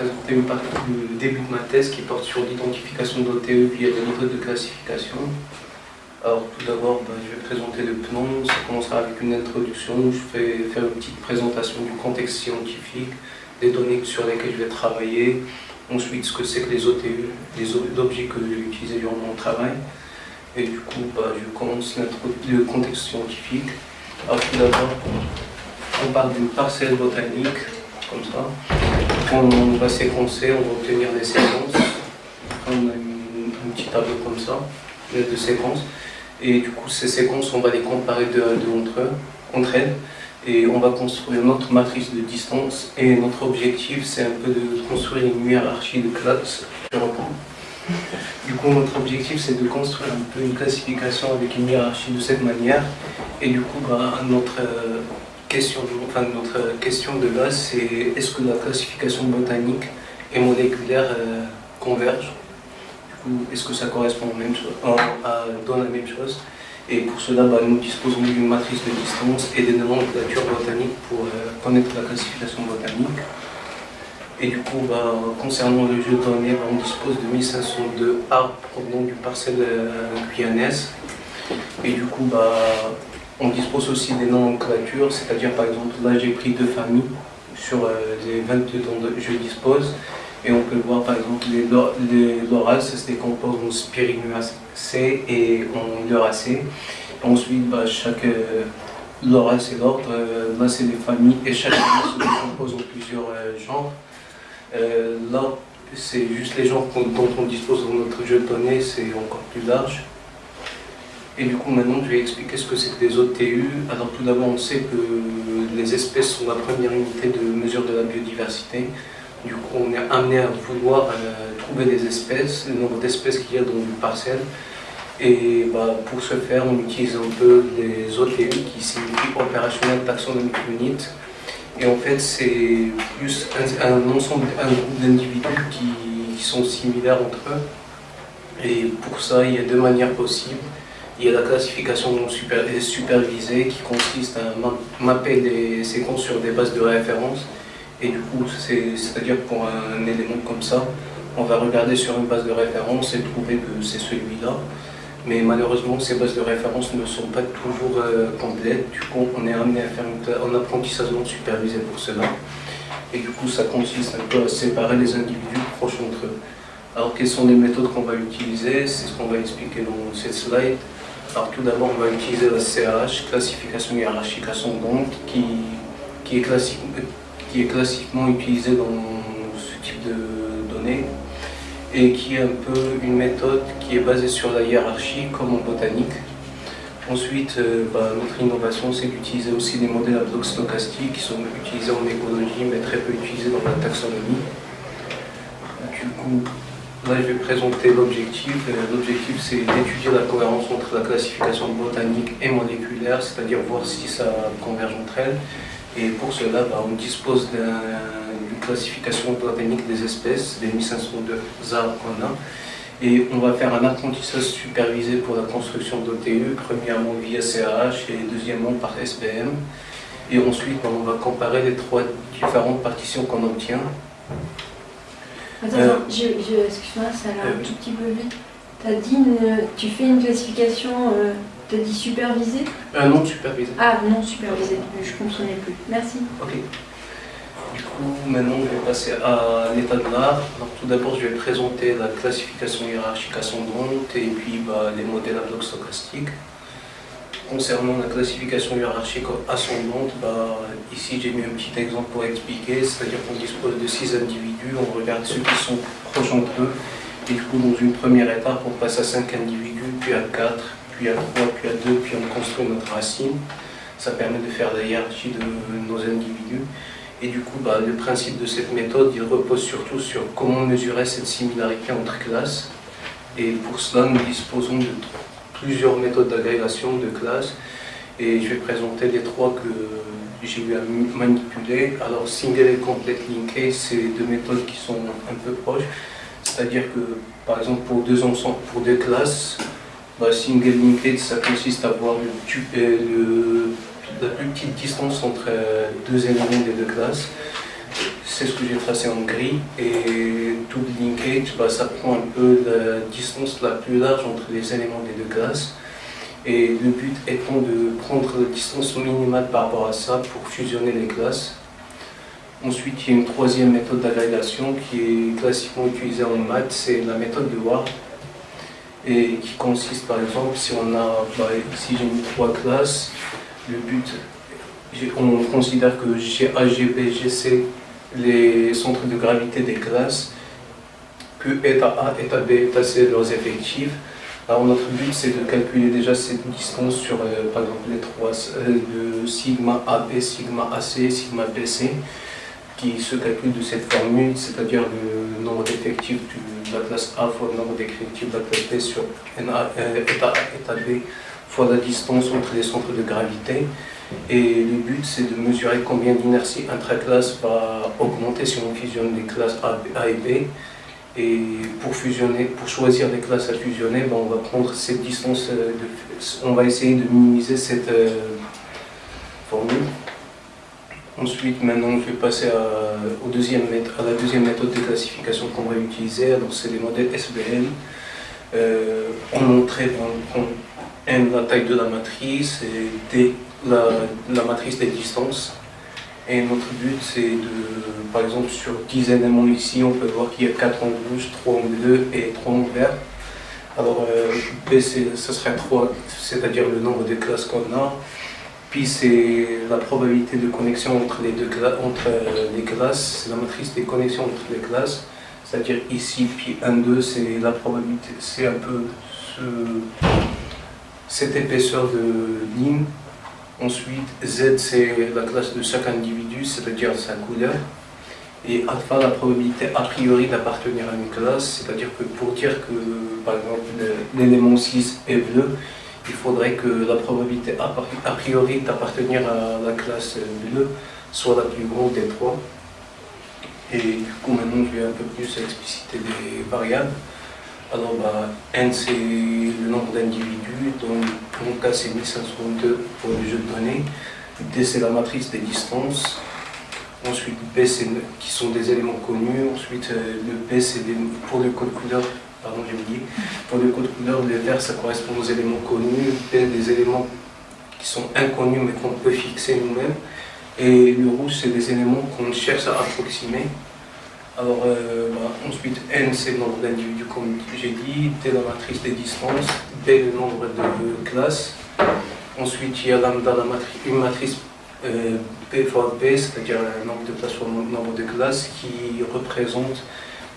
présenter une partie du début de ma thèse qui porte sur l'identification d'OTE via des méthodes de classification. Alors tout d'abord, ben, je vais présenter le plan, ça commencera avec une introduction, je vais faire une petite présentation du contexte scientifique, des données sur lesquelles je vais travailler, ensuite ce que c'est que les OTE, les objets que je vais utiliser durant mon travail, et du coup ben, je commence le contexte scientifique. Alors tout d'abord, on parle d'une parcelle botanique, comme ça, on va séquencer, on va obtenir des séquences, on a un petit tableau comme ça, de séquences, et du coup, ces séquences, on va les comparer de, entre, entre elles. Et on va construire notre matrice de distance. Et notre objectif, c'est un peu de construire une hiérarchie de classes. Du coup, notre objectif, c'est de construire un peu une classification avec une hiérarchie de cette manière. Et du coup, bah, notre, euh, question, enfin, notre question de base, c'est est-ce que la classification botanique et moléculaire euh, convergent est-ce que ça correspond même à, dans la même chose? Et pour cela, bah, nous disposons d'une matrice de distance et des nomenclatures botaniques pour euh, connaître la classification botanique. Et du coup, bah, concernant le jeu de données, bah, on dispose de 1502 arbres provenant du parcelle euh, Et du coup, bah, on dispose aussi des nomenclatures, c'est-à-dire par exemple, là j'ai pris deux familles sur euh, les 22 dont je dispose. Et on peut voir par exemple les, les lorales, ça se décompose en spirinacées et en uracées. Ensuite, bah, chaque euh, loral c'est l'ordre, euh, là c'est les familles et chaque famille se décompose en plusieurs euh, genres. là, c'est juste les genres dont on dispose dans notre jeu de données, c'est encore plus large. Et du coup, maintenant, je vais expliquer ce que c'est que des OTU. Alors, tout d'abord, on sait que les espèces sont la première unité de mesure de la biodiversité. Du coup, on est amené à vouloir euh, trouver des espèces, le nombre d'espèces qu'il y a dans une parcelle. Et bah, pour ce faire, on utilise un peu les OTU qui signifient Opérationnel Taxonomic Unit. Et en fait, c'est plus un, ensemble, un groupe d'individus qui, sont similaires entre eux. Et pour ça, il y a deux manières possibles. Il y a la classification non supervisée qui consiste à mapper des séquences sur des bases de référence et du coup, c'est-à-dire pour un élément comme ça, on va regarder sur une base de référence et trouver que c'est celui-là. Mais malheureusement, ces bases de référence ne sont pas toujours euh, complètes. Du coup, on est amené à faire un apprentissage non supervisé pour cela. Et du coup, ça consiste un peu à séparer les individus proches entre eux. Alors, quelles sont les méthodes qu'on va utiliser? C'est ce qu'on va expliquer dans cette slide. Alors, tout d'abord, on va utiliser la CAH, classification hiérarchique ascendante, qui, qui est qui est classiquement utilisé dans ce type de données et qui est un peu une méthode qui est basée sur la hiérarchie comme en botanique. Ensuite, euh, bah, notre innovation, c'est d'utiliser aussi des modèles à blocs stochastiques qui sont utilisés en écologie mais très peu utilisés dans la taxonomie. Du coup, là je vais présenter l'objectif. L'objectif c'est d'étudier la cohérence entre la classification botanique et moléculaire, c'est-à-dire voir si ça converge entre elles et pour cela, bah, on dispose d'une classification botanique des espèces, des 1502 arbres qu'on a. Et on va faire un apprentissage supervisé pour la construction d'OTU, premièrement via CAH et deuxièmement par SPM. Et ensuite, bah, on va comparer les trois différentes partitions qu'on obtient. Attends, euh, excuse-moi, ça va un euh, tout petit peu vite. As dit tu fais une classification euh, T'as dit supervisé euh, Non, supervisé. Ah, non supervisé, je ne comprenais plus. Merci. Ok. Du coup, maintenant, je vais passer à l'état de l'art. tout d'abord, je vais présenter la classification hiérarchique ascendante et puis bah, les modèles à blocs stochastiques. Concernant la classification hiérarchique ascendante, bah, ici j'ai mis un petit exemple pour expliquer, c'est-à-dire qu'on dispose de six individus, on regarde ceux qui sont proches entre eux, et du coup dans une première étape on passe à cinq individus, puis à quatre, puis à 3, puis à 2, puis on construit notre racine. Ça permet de faire la hiérarchie de nos individus. Et du coup, bah, le principe de cette méthode, il repose surtout sur comment mesurer cette similarité entre classes. Et pour cela, nous disposons de plusieurs méthodes d'agrégation de classes. Et je vais présenter les trois que j'ai eu à manipuler. Alors, single et complete linkage, c'est deux méthodes qui sont un peu proches. C'est-à-dire que, par exemple, pour deux ensembles, pour deux classes, bah, single linked, ça consiste à avoir le, la plus petite distance entre euh, deux éléments des deux classes. C'est ce que j'ai tracé en gris. Et double linkage, bah, ça prend un peu la distance la plus large entre les éléments des deux classes. Et le but étant de prendre la distance minimale par rapport à ça pour fusionner les classes. Ensuite, il y a une troisième méthode d'agrégation qui est classiquement utilisée en maths, c'est la méthode de Ward. Et qui consiste par exemple, si on a, bah, si j'ai mis trois classes, le but, on considère que G, A, G, B, G, C, les centres de gravité des classes, que état A, état B, état C, leurs effectifs. Alors notre but c'est de calculer déjà cette distance sur euh, par exemple les trois, euh, de sigma AB, sigma AC, sigma BC qui se calcule de cette formule, c'est-à-dire le nombre d'effectifs de la classe A fois le nombre d'effectifs de la classe B sur euh, état A, état B fois la distance entre les centres de gravité. Et le but, c'est de mesurer combien d'inertie intraclasse va augmenter si on fusionne les classes A, et B. Et pour fusionner, pour choisir des classes à fusionner, ben, on va prendre cette distance, euh, on va essayer de minimiser cette euh, formule. Ensuite, maintenant, je vais passer à, au deuxième, à la deuxième méthode de classification qu'on va utiliser. C'est les modèles SBL. Euh, on montrait dans N la taille de la matrice et D la, la matrice des distances. Et notre but, c'est de, par exemple, sur 10 éléments ici, on peut voir qu'il y a 4 en rouge, 3 en bleu et 3 en vert. Alors, euh, B, ce serait 3, c'est-à-dire le nombre de classes qu'on a. Puis c'est la probabilité de connexion entre euh, les classes, c'est la matrice des connexions entre les classes. C'est-à-dire ici, puis 1, 2, c'est la probabilité, c'est un peu ce, cette épaisseur de ligne. Ensuite, Z, c'est la classe de chaque individu, c'est-à-dire sa couleur. Et alpha, la probabilité a priori d'appartenir à une classe, c'est-à-dire que pour dire que, par exemple, l'élément 6 est bleu, il faudrait que la probabilité a priori d'appartenir à la classe bleue soit la plus grande des trois. Et du coup, maintenant, je vais un peu plus expliciter les variables. Alors, bah, N, c'est le nombre d'individus, donc mon cas, c'est 1502 pour le jeu de données. D, c'est la matrice des distances. Ensuite, B, qui sont des éléments connus. Ensuite, euh, le B, c'est pour le code couleur, pardon, j'ai oublié. Pour le code couleur, le vert, ça correspond aux éléments connus. B, des éléments qui sont inconnus, mais qu'on peut fixer nous-mêmes. Et le rouge, c'est des éléments qu'on cherche à approximer. Alors, euh, bah, ensuite, n, c'est le nombre d'individus, comme j'ai dit, t, la matrice des distances, b, le nombre de classes. Ensuite, il y a lambda, une matrice euh, p fois b, c'est-à-dire le nombre de le nombre de classes, qui représente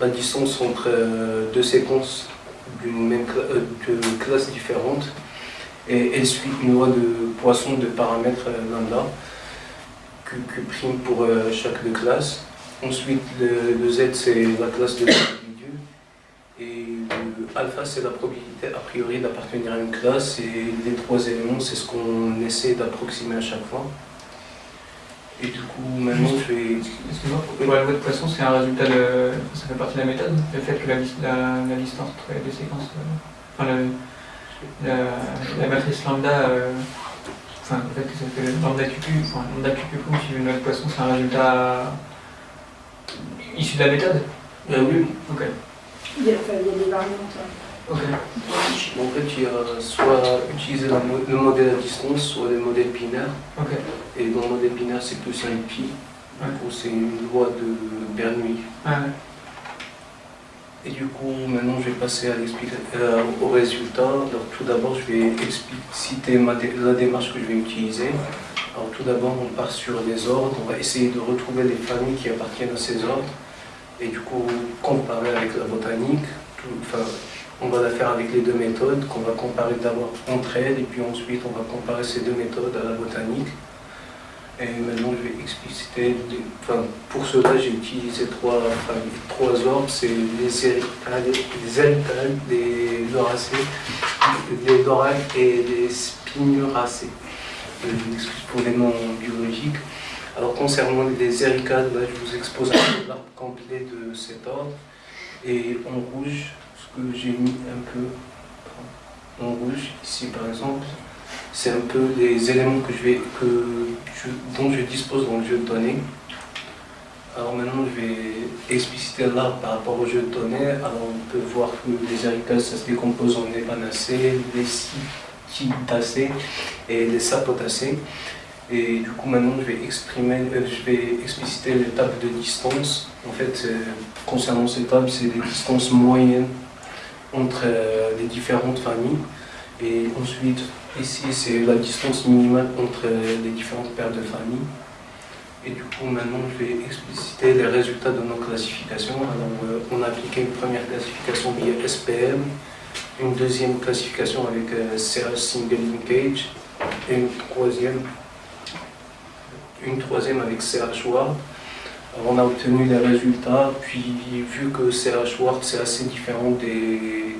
la distance entre euh, deux séquences d'une même de classes différentes. Et elle suit une loi de Poisson de paramètres lambda, que, prime pour chaque de classes. Ensuite, le, Z, c'est la classe de l'individu. Le alpha, c'est la probabilité a priori d'appartenir à une classe. Et les trois éléments, c'est ce qu'on essaie d'approximer à chaque fois. Et du coup, maintenant, je vais... Excuse-moi, pour la loi de poisson, c'est un résultat de... Ça fait partie de la méthode Le fait que la, la, distance entre les deux séquences... Euh, enfin, la, matrice lambda... Euh, enfin, le fait que ça fait lambda QQ, enfin, lambda QQ, si une loi de poisson, c'est un résultat Issu de la méthode euh, Oui. Ok. Il y, a, des variantes. Ok. En fait, il y a soit utiliser le modèle à distance, soit le modèle binaire. Ok. Et dans le modèle binaire, c'est plus un pi. Du coup, c'est une loi de Bernoulli. Ah, Et du coup, maintenant, je vais passer à euh, au résultat. Alors, tout d'abord, je vais expliciter la démarche que je vais utiliser. Alors tout d'abord, on part sur les ordres, on va essayer de retrouver les familles qui appartiennent à ces ordres et du coup comparer avec la botanique. enfin, on va la faire avec les deux méthodes qu'on va comparer d'abord entre elles et puis ensuite on va comparer ces deux méthodes à la botanique. Et maintenant je vais expliciter, enfin, pour cela j'ai utilisé trois, trois ordres, c'est les éritales, les éritales, les loracées, les lorales et les spinuracées pour les noms biologiques. Alors concernant les éricades, je vous expose un l'arbre complet de cet ordre. Et en rouge, ce que j'ai mis un peu en rouge, ici par exemple, c'est un peu les éléments que je vais, que dont je dispose dans le jeu de données. Alors maintenant, je vais expliciter l'arbre par rapport au jeu de données. Alors on peut voir que les éricales, ça se décompose en épanacées, les cytidacées et les sapotacées. Et du coup, maintenant, je vais, exprimer, euh, je vais expliciter les tables de distance. En fait, euh, concernant ces tables, c'est des distances moyennes entre euh, les différentes familles. Et ensuite, ici, c'est la distance minimale entre les différentes paires de familles. Et du coup, maintenant, je vais expliciter les résultats de nos classifications. Alors, on a appliqué une première classification via SPM, une deuxième classification avec CH Single Linkage, et une troisième une troisième avec CH Word. On a obtenu les résultats, puis vu que CH Word c'est assez différent des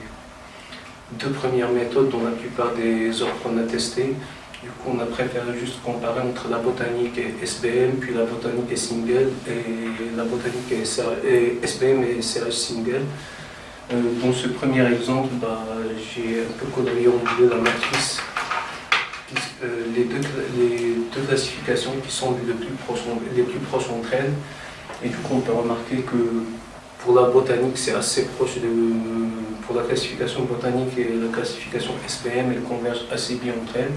deux premières méthodes dont la plupart des ordres qu'on a testés, du coup on a préféré juste comparer entre la botanique et SBM, puis la botanique et single, et la botanique et, SBM et CH single. Euh, dans ce premier exemple, bah, j'ai un peu colorié en bleu la matrice les, deux, les deux classifications qui sont les plus, proches, les plus proches entre elles. Et du coup, on peut remarquer que pour la botanique, c'est assez proche de. Pour la classification botanique et la classification SPM, elles convergent assez bien entre elles.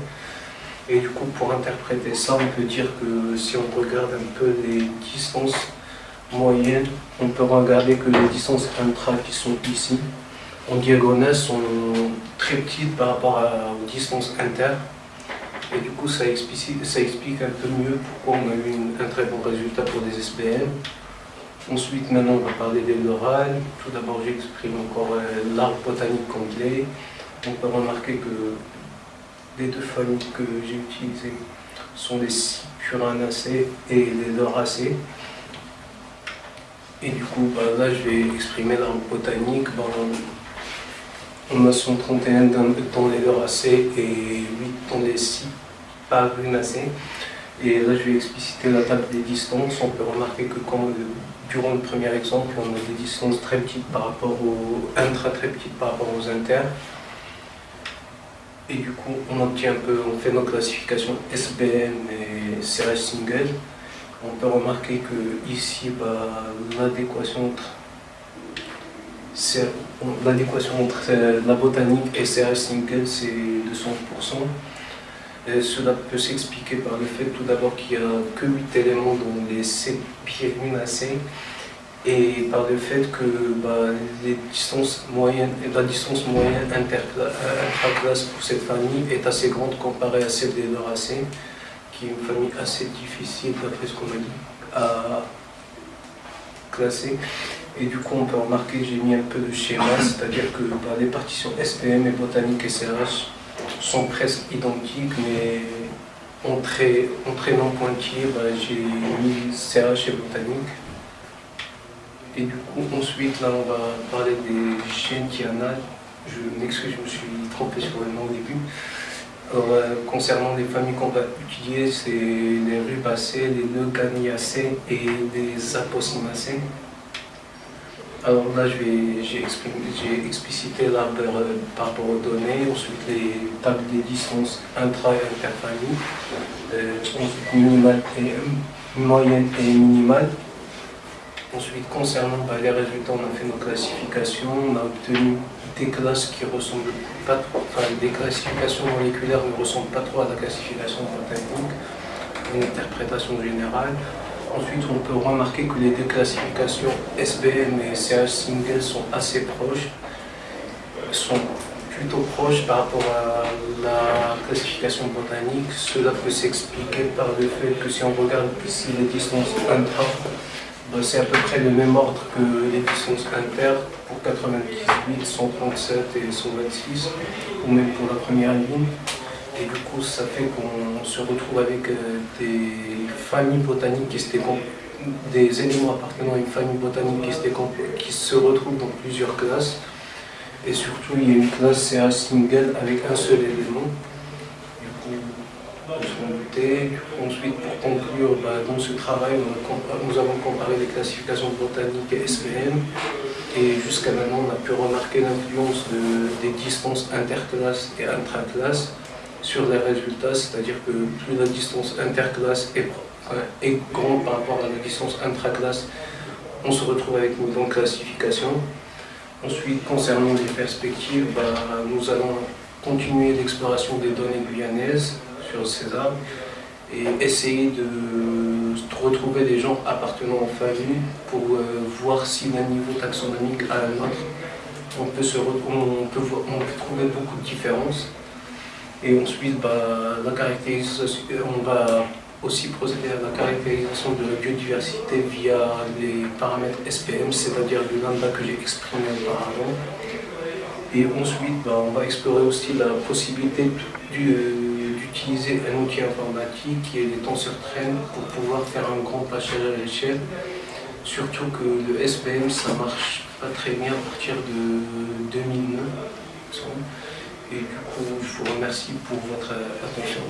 Et du coup, pour interpréter ça, on peut dire que si on regarde un peu les distances moyennes, on peut regarder que les distances intra qui sont ici, en diagonale, sont très petites par rapport aux distances inter. Et du coup, ça explique, ça explique un peu mieux pourquoi on a eu un très bon résultat pour des SPM. Ensuite, maintenant, on va parler des l'oral. Tout d'abord, j'exprime encore euh, l'arbre botanique complet. On peut remarquer que les deux familles que j'ai utilisées sont les Cypuranacées et les Lauracées. Et du coup, bah, là, je vais exprimer l'arbre botanique. On a 131 dans, les Lauracées et 8 dans les Cyparinacées. Et là, je vais expliciter la table des distances. On peut remarquer que quand, durant le premier exemple, on a des distances très petites par rapport aux intra, très petites par rapport aux inter. Et du coup, on obtient un peu, on fait nos classifications SBM et CRS single. On peut remarquer que ici, bah, l'adéquation entre l'adéquation entre euh, la botanique et CRS single, c'est de 100%. Et cela peut s'expliquer par le fait tout d'abord qu'il n'y a que 8 éléments dans les C pyréminacées et par le fait que bah, la distance moyenne intraclasse pour cette famille est assez grande comparée à celle des Lauracées, qui est une famille assez difficile d'après ce qu'on m'a dit à classer. Et du coup, on peut remarquer que j'ai mis un peu de schéma, c'est-à-dire que bah, les partitions SPM et botanique et CRH sont presque identiques, mais en trait, non pointillé, bah, j'ai mis CRH et botanique. Et du coup, ensuite, là, on va parler des chaînes dianales. Je m'excuse, je me suis trompé sur le nom au début. Euh, concernant les familles qu'on va étudier, c'est les rubacées, les leucaniacées et les apocimacées. Alors là, j'ai explicité l'arbre euh, par rapport aux données, ensuite les tables des distances intra- et interfamilles, euh, ensuite minimale et euh, moyenne et minimale. Ensuite, concernant bah, les résultats, on a fait nos classifications, on a obtenu des classes qui ressemblent pas trop, enfin des classifications moléculaires ne ressemblent pas trop à la classification botanique, une interprétation générale. Ensuite, on peut remarquer que les deux classifications SBM et CH single sont assez proches, sont plutôt proches par rapport à la classification botanique. Cela peut s'expliquer par le fait que si on regarde ici les distances intra, ben, c'est à peu près le même ordre que les distances inter pour 98, 137 et 126, ou même pour la première ligne. Et du coup, ça fait qu'on se retrouve avec euh, des familles botaniques qui se des éléments appartenant à une famille botanique qui, qui se retrouvent dans plusieurs classes. Et surtout, il y a une classe CA single avec un seul élément. Du coup, Ensuite, pour conclure, bah, dans ce travail, nous avons comparé les classifications botaniques et SPM. Et jusqu'à maintenant, on a pu remarquer l'influence des distances interclasses et intraclasses sur les résultats, c'est-à-dire que plus la distance interclasse est est grand par rapport à la distance intra-classe, on se retrouve avec une grande classification. Ensuite, concernant les perspectives, bah, nous allons continuer l'exploration des données guyanaises sur César et essayer de retrouver des gens appartenant aux familles pour euh, voir si d'un niveau taxonomique à un autre, on peut, se on peut trouver beaucoup de différences. Et ensuite, bah, la caractérisation, on va aussi procéder à la caractérisation de la biodiversité via les paramètres SPM, c'est-à-dire le lambda que j'ai exprimé auparavant. Et ensuite, bah, on va explorer aussi la possibilité d'utiliser un outil informatique qui est les tenseurs train pour pouvoir faire un grand pâchage à l'échelle. Surtout que le SPM, ça marche pas très bien à partir de 2009. Et du coup, je vous remercie pour votre attention.